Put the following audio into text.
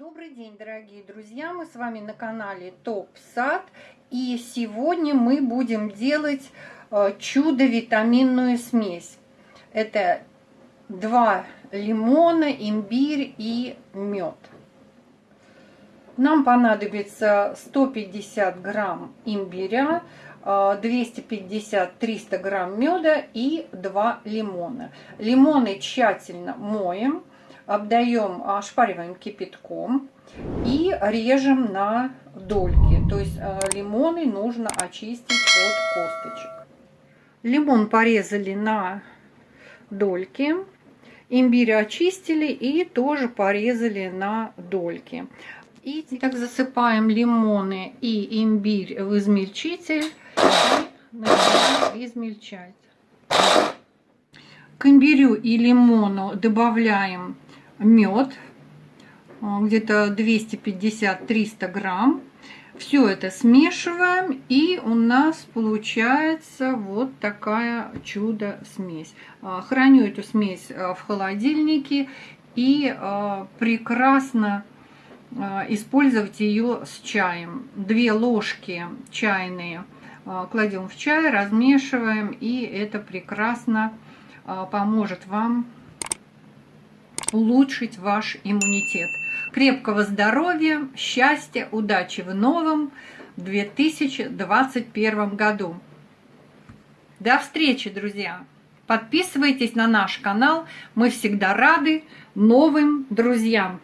Добрый день, дорогие друзья! Мы с вами на канале Топ Сад. И сегодня мы будем делать э, чудо-витаминную смесь. Это два лимона, имбирь и мед. Нам понадобится 150 грамм имбиря, 250-300 грамм меда и 2 лимона. Лимоны тщательно моем обдаем, ошпариваем кипятком и режем на дольки. То есть э, лимоны нужно очистить от косточек. Лимон порезали на дольки. Имбирь очистили и тоже порезали на дольки. И так засыпаем лимоны и имбирь в измельчитель и измельчать. К имбирю и лимону добавляем мед, где-то 250-300 грамм. Все это смешиваем, и у нас получается вот такая чудо-смесь. А, храню эту смесь а, в холодильнике и а, прекрасно использовать ее с чаем. Две ложки чайные кладем в чай, размешиваем, и это прекрасно поможет вам улучшить ваш иммунитет. Крепкого здоровья, счастья, удачи в новом 2021 году. До встречи, друзья! Подписывайтесь на наш канал, мы всегда рады новым друзьям.